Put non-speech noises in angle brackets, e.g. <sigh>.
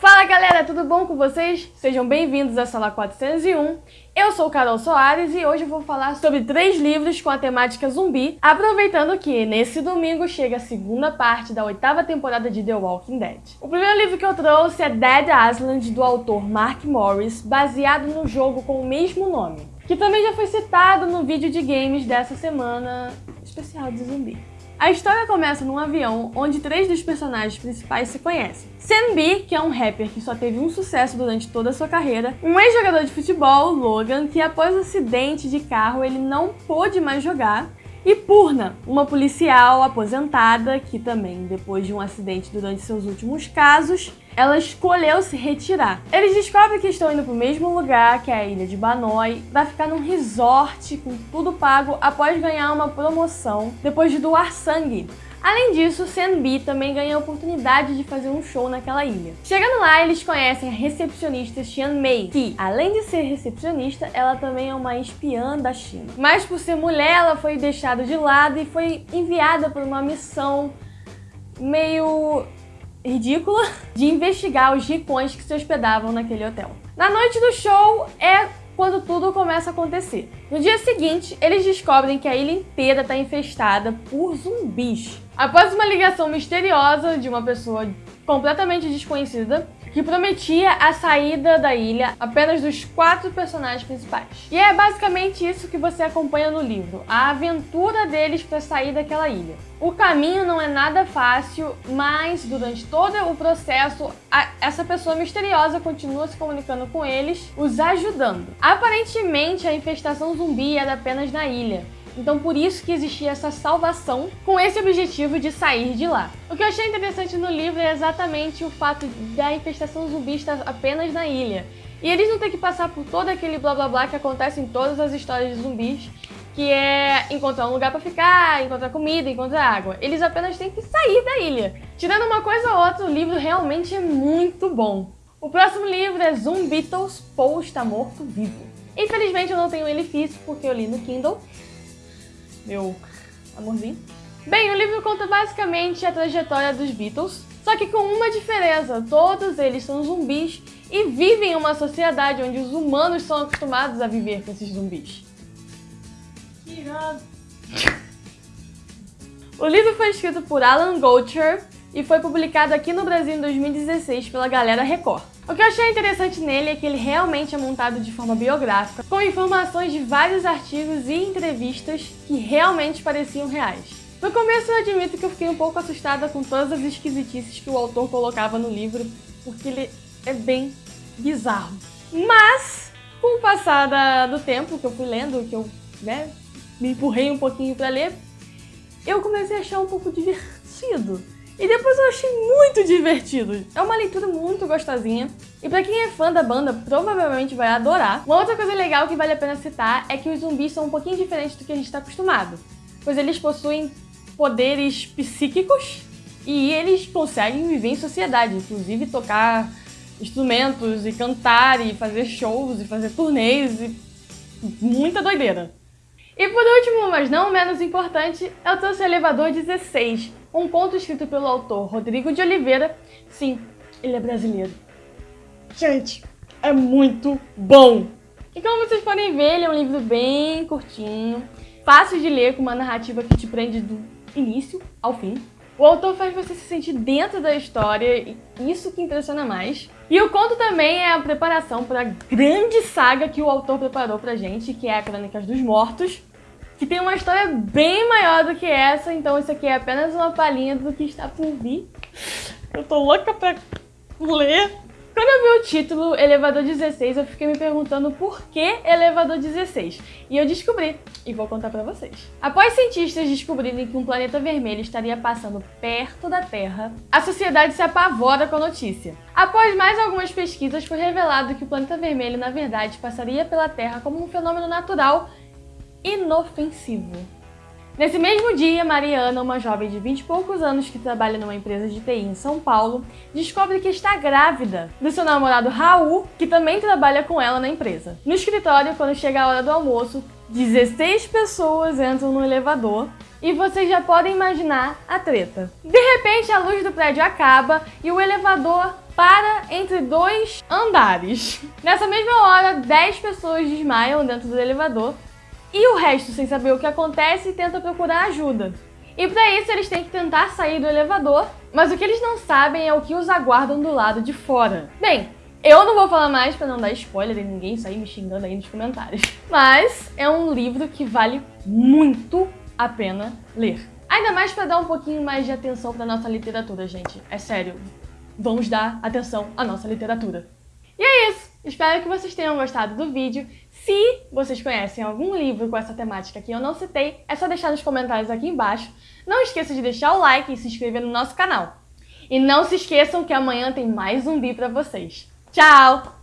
Fala galera, tudo bom com vocês? Sejam bem-vindos à sala 401. Eu sou Carol Soares e hoje eu vou falar sobre três livros com a temática zumbi, aproveitando que nesse domingo chega a segunda parte da oitava temporada de The Walking Dead. O primeiro livro que eu trouxe é Dead Island, do autor Mark Morris, baseado no jogo com o mesmo nome, que também já foi citado no vídeo de games dessa semana especial de zumbi. A história começa num avião onde três dos personagens principais se conhecem. Sam B, que é um rapper que só teve um sucesso durante toda a sua carreira, um ex-jogador de futebol, Logan, que após o um acidente de carro ele não pôde mais jogar, e Purna, uma policial aposentada que também, depois de um acidente durante seus últimos casos, ela escolheu se retirar. Eles descobrem que estão indo para o mesmo lugar, que é a ilha de Banoi, para ficar num resort com tudo pago após ganhar uma promoção depois de doar sangue. Além disso, Senbi também ganha a oportunidade de fazer um show naquela ilha. Chegando lá, eles conhecem a recepcionista Xian Mei, que, além de ser recepcionista, ela também é uma espiã da China. Mas por ser mulher, ela foi deixada de lado e foi enviada por uma missão meio ridícula de investigar os ricões que se hospedavam naquele hotel. Na noite do show é quando tudo começa a acontecer. No dia seguinte, eles descobrem que a ilha inteira está infestada por zumbis. Após uma ligação misteriosa de uma pessoa completamente desconhecida, que prometia a saída da ilha apenas dos quatro personagens principais. E é basicamente isso que você acompanha no livro, a aventura deles para sair daquela ilha. O caminho não é nada fácil, mas durante todo o processo, a, essa pessoa misteriosa continua se comunicando com eles, os ajudando. Aparentemente, a infestação zumbi era apenas na ilha, então por isso que existia essa salvação com esse objetivo de sair de lá. O que eu achei interessante no livro é exatamente o fato da infestação zumbi estar apenas na ilha. E eles não têm que passar por todo aquele blá blá blá que acontece em todas as histórias de zumbis, que é encontrar um lugar para ficar, encontrar comida, encontrar água. Eles apenas têm que sair da ilha. Tirando uma coisa ou outra, o livro realmente é muito bom. O próximo livro é Zumbitos, Paul está morto vivo. Infelizmente eu não tenho ele físico porque eu li no Kindle, meu amorzinho. Bem, o livro conta basicamente a trajetória dos Beatles, só que com uma diferença, todos eles são zumbis e vivem em uma sociedade onde os humanos são acostumados a viver com esses zumbis. Que irado! O livro foi escrito por Alan Goldshire e foi publicado aqui no Brasil em 2016 pela Galera Record. O que eu achei interessante nele é que ele realmente é montado de forma biográfica, com informações de vários artigos e entrevistas que realmente pareciam reais. No começo eu admito que eu fiquei um pouco assustada com todas as esquisitices que o autor colocava no livro, porque ele é bem bizarro. Mas, com o passar do tempo que eu fui lendo, que eu né, me empurrei um pouquinho para ler, eu comecei a achar um pouco divertido. E depois eu achei muito divertido. É uma leitura muito gostosinha. E pra quem é fã da banda, provavelmente vai adorar. Uma outra coisa legal que vale a pena citar é que os zumbis são um pouquinho diferentes do que a gente está acostumado. Pois eles possuem poderes psíquicos e eles conseguem viver em sociedade, inclusive tocar instrumentos e cantar e fazer shows e fazer turnês e muita doideira. E por último, mas não menos importante, eu trouxe o Elevador 16, um conto escrito pelo autor Rodrigo de Oliveira. Sim, ele é brasileiro. Gente, é muito bom! E como vocês podem ver, ele é um livro bem curtinho, fácil de ler, com uma narrativa que te prende do início ao fim. O autor faz você se sentir dentro da história, e isso que impressiona mais. E o conto também é a preparação para a grande saga que o autor preparou pra gente, que é a Crônicas dos Mortos, que tem uma história bem maior do que essa, então isso aqui é apenas uma palhinha do que está por vir. Eu tô louca pra ler. Quando eu vi o título Elevador 16, eu fiquei me perguntando por que Elevador 16. E eu descobri, e vou contar pra vocês. Após cientistas descobrirem que um planeta vermelho estaria passando perto da Terra, a sociedade se apavora com a notícia. Após mais algumas pesquisas, foi revelado que o planeta vermelho, na verdade, passaria pela Terra como um fenômeno natural inofensivo. Nesse mesmo dia, Mariana, uma jovem de 20 e poucos anos que trabalha numa empresa de TI em São Paulo, descobre que está grávida do seu namorado Raul, que também trabalha com ela na empresa. No escritório, quando chega a hora do almoço, 16 pessoas entram no elevador e vocês já podem imaginar a treta. De repente, a luz do prédio acaba e o elevador para entre dois andares. Nessa mesma hora, 10 pessoas desmaiam dentro do elevador e o resto, sem saber o que acontece, tenta procurar ajuda. E para isso eles têm que tentar sair do elevador, mas o que eles não sabem é o que os aguardam do lado de fora. Bem, eu não vou falar mais para não dar spoiler e ninguém sair me xingando aí nos comentários. <laughs> Mas é um livro que vale muito a pena ler. Ainda mais para dar um pouquinho mais de atenção para nossa literatura, gente. É sério, vamos dar atenção à nossa literatura. E é isso! Espero que vocês tenham gostado do vídeo. Se vocês conhecem algum livro com essa temática que eu não citei, é só deixar nos comentários aqui embaixo. Não esqueça de deixar o like e se inscrever no nosso canal. E não se esqueçam que amanhã tem mais zumbi pra vocês. Tchau!